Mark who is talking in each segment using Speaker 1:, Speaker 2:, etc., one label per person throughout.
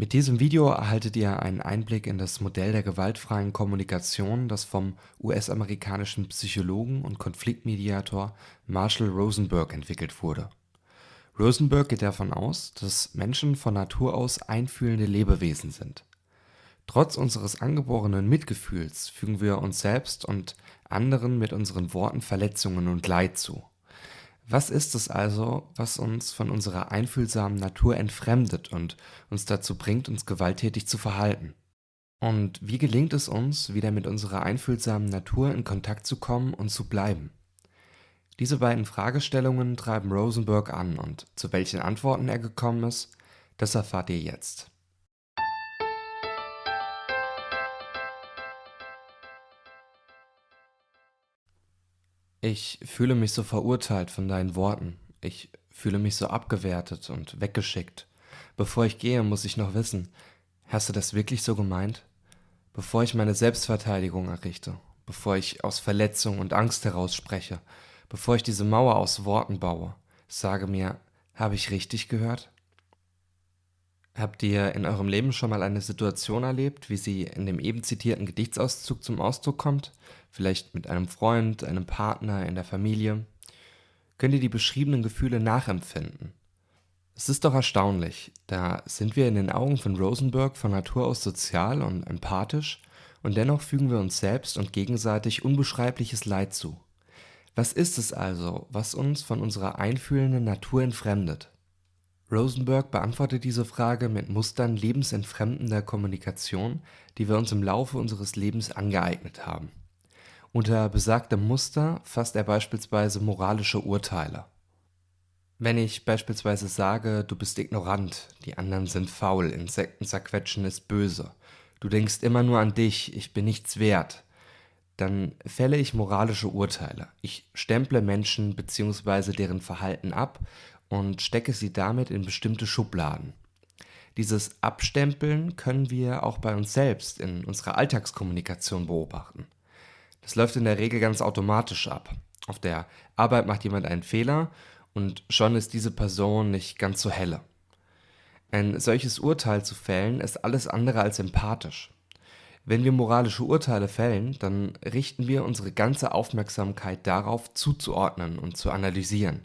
Speaker 1: Mit diesem Video erhaltet ihr einen Einblick in das Modell der gewaltfreien Kommunikation, das vom US-amerikanischen Psychologen und Konfliktmediator Marshall Rosenberg entwickelt wurde. Rosenberg geht davon aus, dass Menschen von Natur aus einfühlende Lebewesen sind. Trotz unseres angeborenen Mitgefühls fügen wir uns selbst und anderen mit unseren Worten Verletzungen und Leid zu was ist es also, was uns von unserer einfühlsamen Natur entfremdet und uns dazu bringt, uns gewalttätig zu verhalten? Und wie gelingt es uns, wieder mit unserer einfühlsamen Natur in Kontakt zu kommen und zu bleiben? Diese beiden Fragestellungen treiben Rosenberg an und zu welchen Antworten er gekommen ist, das erfahrt ihr jetzt. Ich fühle mich so verurteilt von deinen Worten. Ich fühle mich so abgewertet und weggeschickt. Bevor ich gehe, muss ich noch wissen, hast du das wirklich so gemeint? Bevor ich meine Selbstverteidigung errichte, bevor ich aus Verletzung und Angst heraus spreche, bevor ich diese Mauer aus Worten baue, sage mir, habe ich richtig gehört? Habt ihr in eurem Leben schon mal eine Situation erlebt, wie sie in dem eben zitierten Gedichtsauszug zum Ausdruck kommt? Vielleicht mit einem Freund, einem Partner, in der Familie? Könnt ihr die beschriebenen Gefühle nachempfinden? Es ist doch erstaunlich, da sind wir in den Augen von Rosenberg von Natur aus sozial und empathisch und dennoch fügen wir uns selbst und gegenseitig unbeschreibliches Leid zu. Was ist es also, was uns von unserer einfühlenden Natur entfremdet? Rosenberg beantwortet diese Frage mit Mustern lebensentfremdender Kommunikation, die wir uns im Laufe unseres Lebens angeeignet haben. Unter besagtem Muster fasst er beispielsweise moralische Urteile. Wenn ich beispielsweise sage, du bist ignorant, die anderen sind faul, Insekten zerquetschen ist böse, du denkst immer nur an dich, ich bin nichts wert, dann fälle ich moralische Urteile. Ich stemple Menschen bzw. deren Verhalten ab und stecke sie damit in bestimmte Schubladen. Dieses Abstempeln können wir auch bei uns selbst in unserer Alltagskommunikation beobachten. Das läuft in der Regel ganz automatisch ab. Auf der Arbeit macht jemand einen Fehler und schon ist diese Person nicht ganz so helle. Ein solches Urteil zu fällen ist alles andere als empathisch. Wenn wir moralische Urteile fällen, dann richten wir unsere ganze Aufmerksamkeit darauf zuzuordnen und zu analysieren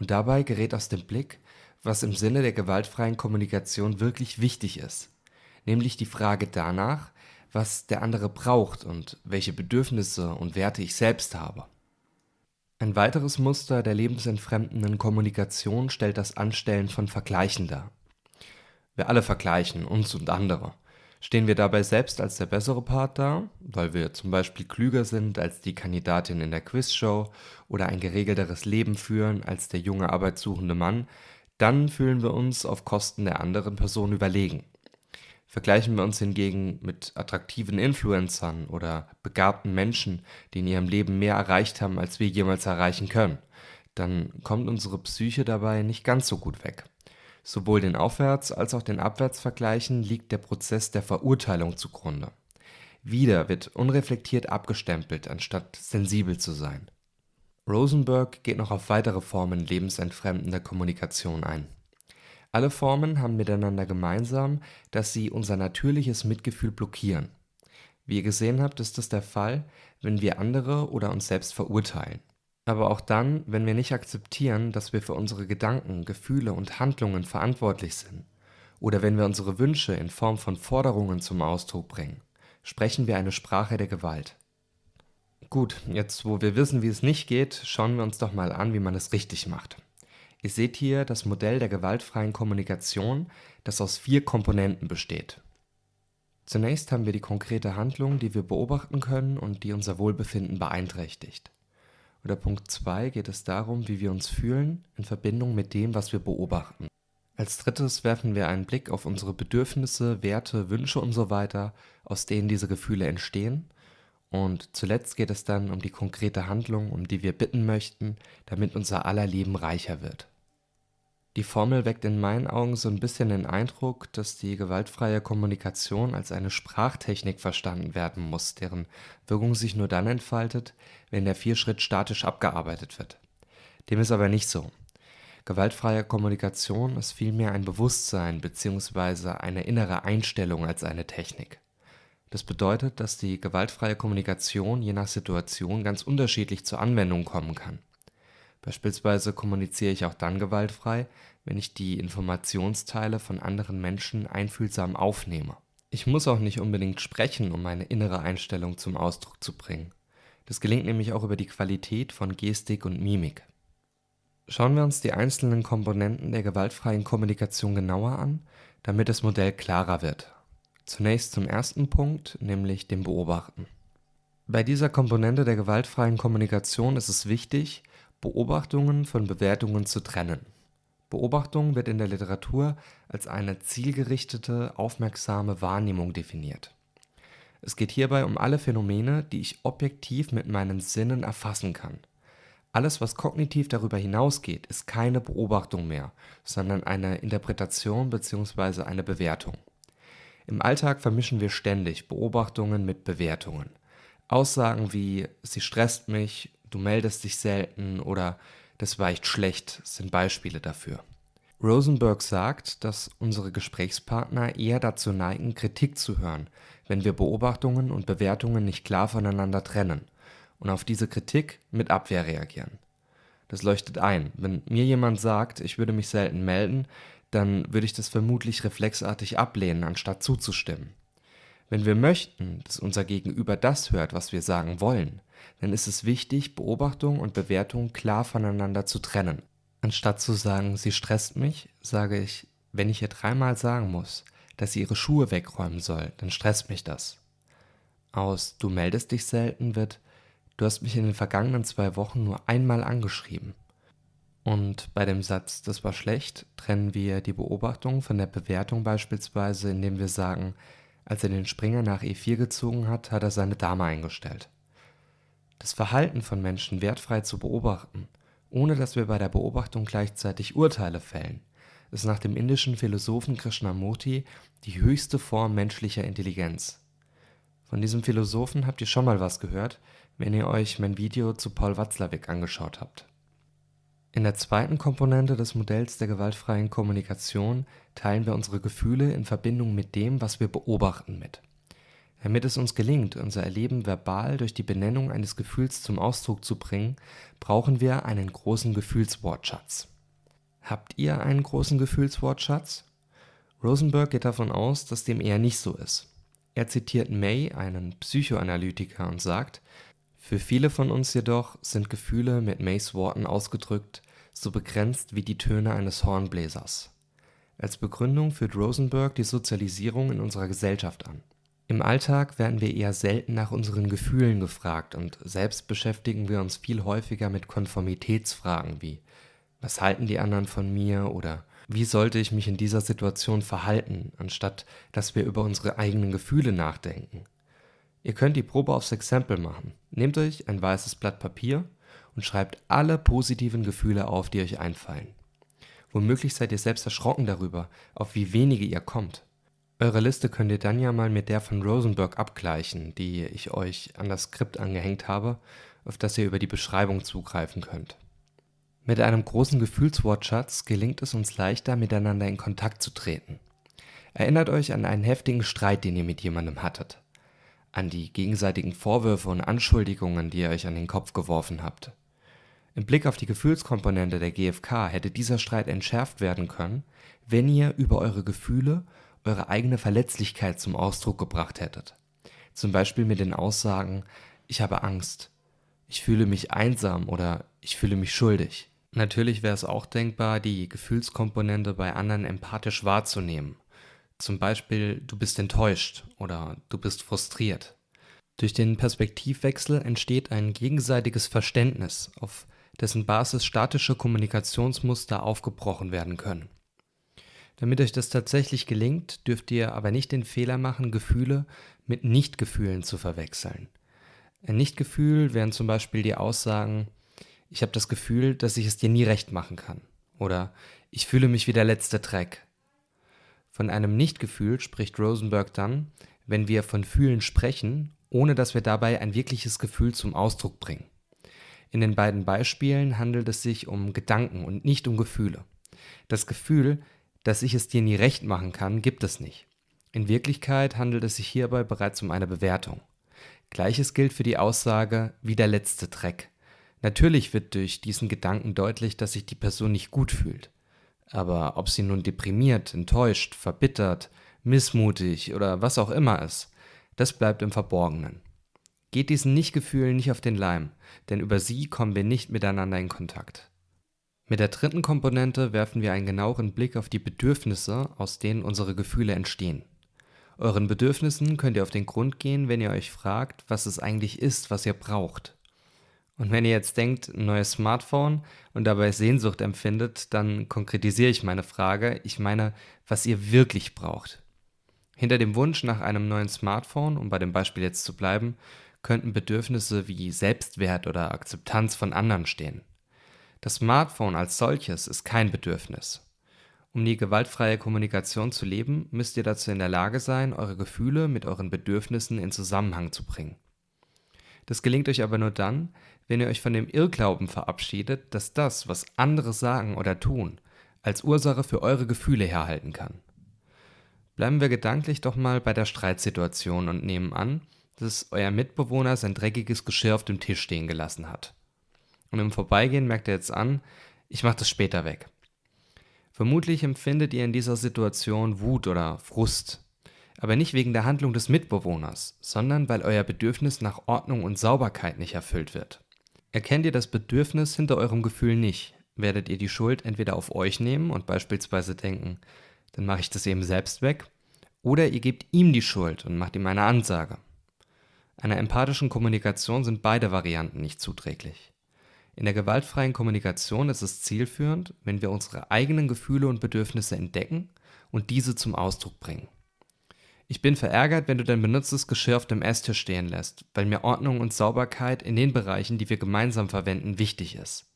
Speaker 1: und dabei gerät aus dem Blick, was im Sinne der gewaltfreien Kommunikation wirklich wichtig ist, nämlich die Frage danach, was der andere braucht und welche Bedürfnisse und Werte ich selbst habe. Ein weiteres Muster der lebensentfremdenden Kommunikation stellt das Anstellen von Vergleichen dar. Wir alle vergleichen uns und andere. Stehen wir dabei selbst als der bessere Part da, weil wir zum Beispiel klüger sind als die Kandidatin in der Quizshow oder ein geregelteres Leben führen als der junge arbeitssuchende Mann, dann fühlen wir uns auf Kosten der anderen Person überlegen. Vergleichen wir uns hingegen mit attraktiven Influencern oder begabten Menschen, die in ihrem Leben mehr erreicht haben, als wir jemals erreichen können, dann kommt unsere Psyche dabei nicht ganz so gut weg. Sowohl den Aufwärts- als auch den Abwärtsvergleichen liegt der Prozess der Verurteilung zugrunde. Wieder wird unreflektiert abgestempelt, anstatt sensibel zu sein. Rosenberg geht noch auf weitere Formen lebensentfremdender Kommunikation ein. Alle Formen haben miteinander gemeinsam, dass sie unser natürliches Mitgefühl blockieren. Wie ihr gesehen habt, ist das der Fall, wenn wir andere oder uns selbst verurteilen aber auch dann, wenn wir nicht akzeptieren, dass wir für unsere Gedanken, Gefühle und Handlungen verantwortlich sind, oder wenn wir unsere Wünsche in Form von Forderungen zum Ausdruck bringen, sprechen wir eine Sprache der Gewalt. Gut, jetzt wo wir wissen, wie es nicht geht, schauen wir uns doch mal an, wie man es richtig macht. Ihr seht hier das Modell der gewaltfreien Kommunikation, das aus vier Komponenten besteht. Zunächst haben wir die konkrete Handlung, die wir beobachten können und die unser Wohlbefinden beeinträchtigt. Oder Punkt 2 geht es darum, wie wir uns fühlen in Verbindung mit dem, was wir beobachten. Als drittes werfen wir einen Blick auf unsere Bedürfnisse, Werte, Wünsche und so weiter, aus denen diese Gefühle entstehen. Und zuletzt geht es dann um die konkrete Handlung, um die wir bitten möchten, damit unser aller Leben reicher wird. Die Formel weckt in meinen Augen so ein bisschen den Eindruck, dass die gewaltfreie Kommunikation als eine Sprachtechnik verstanden werden muss, deren Wirkung sich nur dann entfaltet, wenn der Vierschritt statisch abgearbeitet wird. Dem ist aber nicht so. Gewaltfreie Kommunikation ist vielmehr ein Bewusstsein bzw. eine innere Einstellung als eine Technik. Das bedeutet, dass die gewaltfreie Kommunikation je nach Situation ganz unterschiedlich zur Anwendung kommen kann. Beispielsweise kommuniziere ich auch dann gewaltfrei, wenn ich die Informationsteile von anderen Menschen einfühlsam aufnehme. Ich muss auch nicht unbedingt sprechen, um meine innere Einstellung zum Ausdruck zu bringen. Das gelingt nämlich auch über die Qualität von Gestik und Mimik. Schauen wir uns die einzelnen Komponenten der gewaltfreien Kommunikation genauer an, damit das Modell klarer wird. Zunächst zum ersten Punkt, nämlich dem Beobachten. Bei dieser Komponente der gewaltfreien Kommunikation ist es wichtig, Beobachtungen von Bewertungen zu trennen. Beobachtung wird in der Literatur als eine zielgerichtete, aufmerksame Wahrnehmung definiert. Es geht hierbei um alle Phänomene, die ich objektiv mit meinen Sinnen erfassen kann. Alles, was kognitiv darüber hinausgeht, ist keine Beobachtung mehr, sondern eine Interpretation bzw. eine Bewertung. Im Alltag vermischen wir ständig Beobachtungen mit Bewertungen. Aussagen wie sie stresst mich, du meldest dich selten oder das weicht schlecht sind Beispiele dafür. Rosenberg sagt, dass unsere Gesprächspartner eher dazu neigen, Kritik zu hören, wenn wir Beobachtungen und Bewertungen nicht klar voneinander trennen und auf diese Kritik mit Abwehr reagieren. Das leuchtet ein. Wenn mir jemand sagt, ich würde mich selten melden, dann würde ich das vermutlich reflexartig ablehnen, anstatt zuzustimmen. Wenn wir möchten, dass unser Gegenüber das hört, was wir sagen wollen, dann ist es wichtig, Beobachtung und Bewertung klar voneinander zu trennen. Anstatt zu sagen, sie stresst mich, sage ich, wenn ich ihr dreimal sagen muss, dass sie ihre Schuhe wegräumen soll, dann stresst mich das. Aus du meldest dich selten wird, Du hast mich in den vergangenen zwei Wochen nur einmal angeschrieben. Und bei dem Satz, das war schlecht, trennen wir die Beobachtung von der Bewertung beispielsweise, indem wir sagen, als er den Springer nach E4 gezogen hat, hat er seine Dame eingestellt. Das Verhalten von Menschen wertfrei zu beobachten, ohne dass wir bei der Beobachtung gleichzeitig Urteile fällen, ist nach dem indischen Philosophen Krishnamurti die höchste Form menschlicher Intelligenz. Von diesem Philosophen habt ihr schon mal was gehört, wenn ihr euch mein Video zu Paul Watzlawick angeschaut habt. In der zweiten Komponente des Modells der gewaltfreien Kommunikation teilen wir unsere Gefühle in Verbindung mit dem, was wir beobachten, mit. Damit es uns gelingt, unser Erleben verbal durch die Benennung eines Gefühls zum Ausdruck zu bringen, brauchen wir einen großen Gefühlswortschatz. Habt ihr einen großen Gefühlswortschatz? Rosenberg geht davon aus, dass dem eher nicht so ist. Er zitiert May, einen Psychoanalytiker, und sagt, für viele von uns jedoch sind Gefühle mit Mays Worten ausgedrückt so begrenzt wie die Töne eines Hornbläsers. Als Begründung führt Rosenberg die Sozialisierung in unserer Gesellschaft an. Im Alltag werden wir eher selten nach unseren Gefühlen gefragt und selbst beschäftigen wir uns viel häufiger mit Konformitätsfragen wie was halten die anderen von mir oder wie sollte ich mich in dieser Situation verhalten, anstatt dass wir über unsere eigenen Gefühle nachdenken. Ihr könnt die Probe aufs Exempel machen. Nehmt euch ein weißes Blatt Papier und schreibt alle positiven Gefühle auf, die euch einfallen. Womöglich seid ihr selbst erschrocken darüber, auf wie wenige ihr kommt. Eure Liste könnt ihr dann ja mal mit der von Rosenberg abgleichen, die ich euch an das Skript angehängt habe, auf das ihr über die Beschreibung zugreifen könnt. Mit einem großen Gefühlswortschatz gelingt es uns leichter, miteinander in Kontakt zu treten. Erinnert euch an einen heftigen Streit, den ihr mit jemandem hattet an die gegenseitigen Vorwürfe und Anschuldigungen, die ihr euch an den Kopf geworfen habt. Im Blick auf die Gefühlskomponente der GfK hätte dieser Streit entschärft werden können, wenn ihr über eure Gefühle eure eigene Verletzlichkeit zum Ausdruck gebracht hättet. Zum Beispiel mit den Aussagen ich habe Angst, ich fühle mich einsam oder ich fühle mich schuldig. Natürlich wäre es auch denkbar, die Gefühlskomponente bei anderen empathisch wahrzunehmen zum Beispiel, du bist enttäuscht oder du bist frustriert. Durch den Perspektivwechsel entsteht ein gegenseitiges Verständnis, auf dessen Basis statische Kommunikationsmuster aufgebrochen werden können. Damit euch das tatsächlich gelingt, dürft ihr aber nicht den Fehler machen, Gefühle mit Nichtgefühlen zu verwechseln. Ein Nichtgefühl wären zum Beispiel die Aussagen, ich habe das Gefühl, dass ich es dir nie recht machen kann. Oder ich fühle mich wie der letzte Dreck. Von einem Nichtgefühl spricht Rosenberg dann, wenn wir von Fühlen sprechen, ohne dass wir dabei ein wirkliches Gefühl zum Ausdruck bringen. In den beiden Beispielen handelt es sich um Gedanken und nicht um Gefühle. Das Gefühl, dass ich es dir nie recht machen kann, gibt es nicht. In Wirklichkeit handelt es sich hierbei bereits um eine Bewertung. Gleiches gilt für die Aussage wie der letzte Dreck. Natürlich wird durch diesen Gedanken deutlich, dass sich die Person nicht gut fühlt. Aber ob sie nun deprimiert, enttäuscht, verbittert, missmutig oder was auch immer ist, das bleibt im Verborgenen. Geht diesen Nichtgefühlen nicht auf den Leim, denn über sie kommen wir nicht miteinander in Kontakt. Mit der dritten Komponente werfen wir einen genaueren Blick auf die Bedürfnisse, aus denen unsere Gefühle entstehen. Euren Bedürfnissen könnt ihr auf den Grund gehen, wenn ihr euch fragt, was es eigentlich ist, was ihr braucht. Und wenn ihr jetzt denkt, ein neues Smartphone und dabei Sehnsucht empfindet, dann konkretisiere ich meine Frage. Ich meine, was ihr wirklich braucht. Hinter dem Wunsch nach einem neuen Smartphone, um bei dem Beispiel jetzt zu bleiben, könnten Bedürfnisse wie Selbstwert oder Akzeptanz von anderen stehen. Das Smartphone als solches ist kein Bedürfnis. Um die gewaltfreie Kommunikation zu leben, müsst ihr dazu in der Lage sein, eure Gefühle mit euren Bedürfnissen in Zusammenhang zu bringen. Das gelingt euch aber nur dann, wenn ihr euch von dem Irrglauben verabschiedet, dass das, was andere sagen oder tun, als Ursache für eure Gefühle herhalten kann. Bleiben wir gedanklich doch mal bei der Streitsituation und nehmen an, dass euer Mitbewohner sein dreckiges Geschirr auf dem Tisch stehen gelassen hat. Und im Vorbeigehen merkt er jetzt an, ich mache das später weg. Vermutlich empfindet ihr in dieser Situation Wut oder Frust, aber nicht wegen der Handlung des Mitbewohners, sondern weil euer Bedürfnis nach Ordnung und Sauberkeit nicht erfüllt wird. Erkennt ihr das Bedürfnis hinter eurem Gefühl nicht, werdet ihr die Schuld entweder auf euch nehmen und beispielsweise denken, dann mache ich das eben selbst weg, oder ihr gebt ihm die Schuld und macht ihm eine Ansage. Einer empathischen Kommunikation sind beide Varianten nicht zuträglich. In der gewaltfreien Kommunikation ist es zielführend, wenn wir unsere eigenen Gefühle und Bedürfnisse entdecken und diese zum Ausdruck bringen. Ich bin verärgert, wenn du dein benutztes Geschirr auf dem Esstisch stehen lässt, weil mir Ordnung und Sauberkeit in den Bereichen, die wir gemeinsam verwenden, wichtig ist.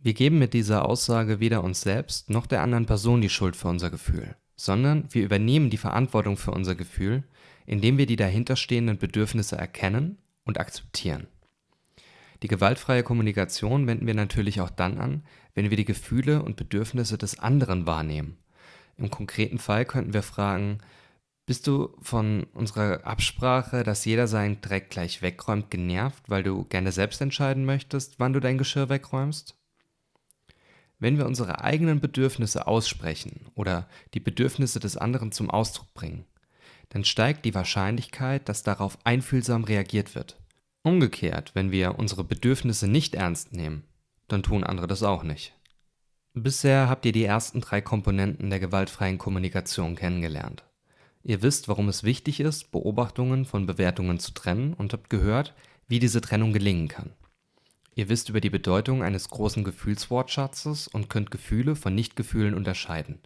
Speaker 1: Wir geben mit dieser Aussage weder uns selbst noch der anderen Person die Schuld für unser Gefühl, sondern wir übernehmen die Verantwortung für unser Gefühl, indem wir die dahinterstehenden Bedürfnisse erkennen und akzeptieren. Die gewaltfreie Kommunikation wenden wir natürlich auch dann an, wenn wir die Gefühle und Bedürfnisse des anderen wahrnehmen. Im konkreten Fall könnten wir fragen, bist du von unserer Absprache, dass jeder seinen Dreck gleich wegräumt, genervt, weil du gerne selbst entscheiden möchtest, wann du dein Geschirr wegräumst? Wenn wir unsere eigenen Bedürfnisse aussprechen oder die Bedürfnisse des anderen zum Ausdruck bringen, dann steigt die Wahrscheinlichkeit, dass darauf einfühlsam reagiert wird. Umgekehrt, wenn wir unsere Bedürfnisse nicht ernst nehmen, dann tun andere das auch nicht. Bisher habt ihr die ersten drei Komponenten der gewaltfreien Kommunikation kennengelernt. Ihr wisst, warum es wichtig ist, Beobachtungen von Bewertungen zu trennen und habt gehört, wie diese Trennung gelingen kann. Ihr wisst über die Bedeutung eines großen Gefühlswortschatzes und könnt Gefühle von Nichtgefühlen unterscheiden.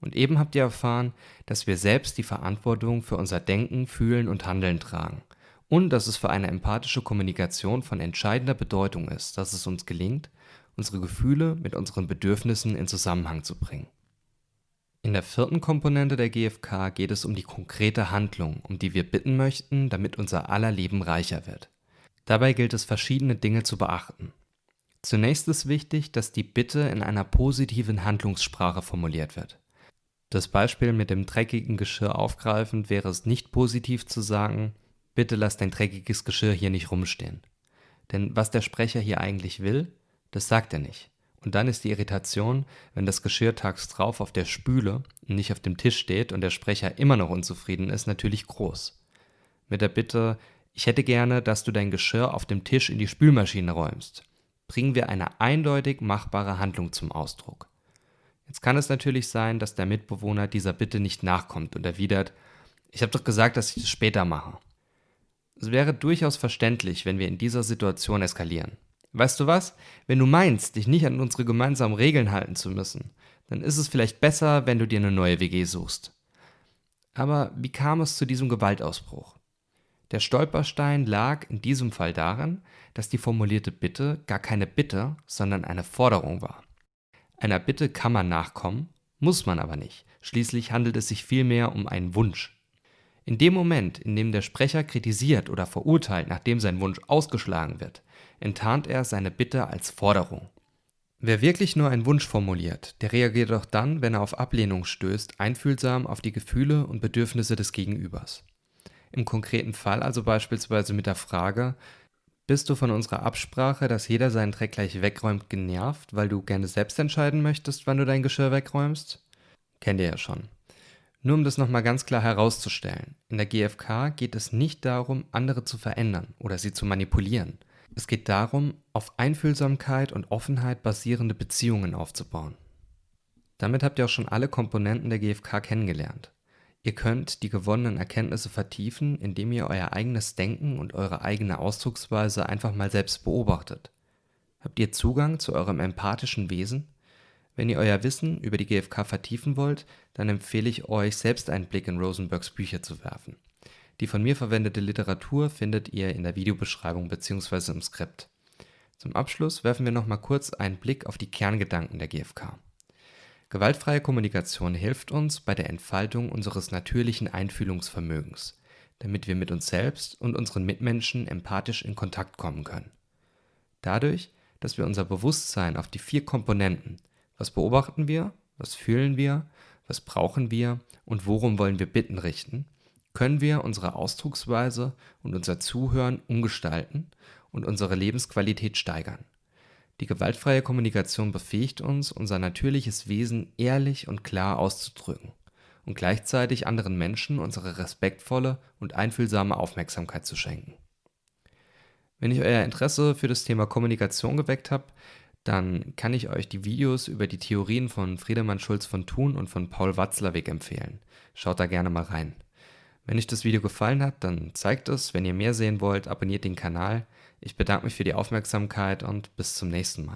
Speaker 1: Und eben habt ihr erfahren, dass wir selbst die Verantwortung für unser Denken, Fühlen und Handeln tragen und dass es für eine empathische Kommunikation von entscheidender Bedeutung ist, dass es uns gelingt, unsere Gefühle mit unseren Bedürfnissen in Zusammenhang zu bringen. In der vierten Komponente der GfK geht es um die konkrete Handlung, um die wir bitten möchten, damit unser aller Leben reicher wird. Dabei gilt es verschiedene Dinge zu beachten. Zunächst ist wichtig, dass die Bitte in einer positiven Handlungssprache formuliert wird. Das Beispiel mit dem dreckigen Geschirr aufgreifend wäre es nicht positiv zu sagen, bitte lass dein dreckiges Geschirr hier nicht rumstehen. Denn was der Sprecher hier eigentlich will, das sagt er nicht. Und dann ist die Irritation, wenn das Geschirr tags drauf auf der Spüle und nicht auf dem Tisch steht und der Sprecher immer noch unzufrieden ist, natürlich groß. Mit der Bitte, ich hätte gerne, dass du dein Geschirr auf dem Tisch in die Spülmaschine räumst, bringen wir eine eindeutig machbare Handlung zum Ausdruck. Jetzt kann es natürlich sein, dass der Mitbewohner dieser Bitte nicht nachkommt und erwidert, ich habe doch gesagt, dass ich das später mache. Es wäre durchaus verständlich, wenn wir in dieser Situation eskalieren. Weißt du was? Wenn du meinst, dich nicht an unsere gemeinsamen Regeln halten zu müssen, dann ist es vielleicht besser, wenn du dir eine neue WG suchst. Aber wie kam es zu diesem Gewaltausbruch? Der Stolperstein lag in diesem Fall darin, dass die formulierte Bitte gar keine Bitte, sondern eine Forderung war. Einer Bitte kann man nachkommen, muss man aber nicht. Schließlich handelt es sich vielmehr um einen Wunsch. In dem Moment, in dem der Sprecher kritisiert oder verurteilt, nachdem sein Wunsch ausgeschlagen wird, enttarnt er seine Bitte als Forderung. Wer wirklich nur einen Wunsch formuliert, der reagiert auch dann, wenn er auf Ablehnung stößt, einfühlsam auf die Gefühle und Bedürfnisse des Gegenübers. Im konkreten Fall also beispielsweise mit der Frage, bist du von unserer Absprache, dass jeder seinen Dreck gleich wegräumt, genervt, weil du gerne selbst entscheiden möchtest, wann du dein Geschirr wegräumst? Kennt ihr ja schon. Nur um das nochmal ganz klar herauszustellen, in der GfK geht es nicht darum, andere zu verändern oder sie zu manipulieren. Es geht darum, auf Einfühlsamkeit und Offenheit basierende Beziehungen aufzubauen. Damit habt ihr auch schon alle Komponenten der GfK kennengelernt. Ihr könnt die gewonnenen Erkenntnisse vertiefen, indem ihr euer eigenes Denken und eure eigene Ausdrucksweise einfach mal selbst beobachtet. Habt ihr Zugang zu eurem empathischen Wesen? Wenn ihr euer Wissen über die GfK vertiefen wollt, dann empfehle ich euch, selbst einen Blick in Rosenbergs Bücher zu werfen. Die von mir verwendete Literatur findet ihr in der Videobeschreibung bzw. im Skript. Zum Abschluss werfen wir nochmal kurz einen Blick auf die Kerngedanken der GfK. Gewaltfreie Kommunikation hilft uns bei der Entfaltung unseres natürlichen Einfühlungsvermögens, damit wir mit uns selbst und unseren Mitmenschen empathisch in Kontakt kommen können. Dadurch, dass wir unser Bewusstsein auf die vier Komponenten was beobachten wir? Was fühlen wir? Was brauchen wir? Und worum wollen wir bitten richten? Können wir unsere Ausdrucksweise und unser Zuhören umgestalten und unsere Lebensqualität steigern? Die gewaltfreie Kommunikation befähigt uns, unser natürliches Wesen ehrlich und klar auszudrücken und gleichzeitig anderen Menschen unsere respektvolle und einfühlsame Aufmerksamkeit zu schenken. Wenn ich euer Interesse für das Thema Kommunikation geweckt habe, dann kann ich euch die Videos über die Theorien von Friedemann Schulz von Thun und von Paul Watzlawick empfehlen. Schaut da gerne mal rein. Wenn euch das Video gefallen hat, dann zeigt es. Wenn ihr mehr sehen wollt, abonniert den Kanal. Ich bedanke mich für die Aufmerksamkeit und bis zum nächsten Mal.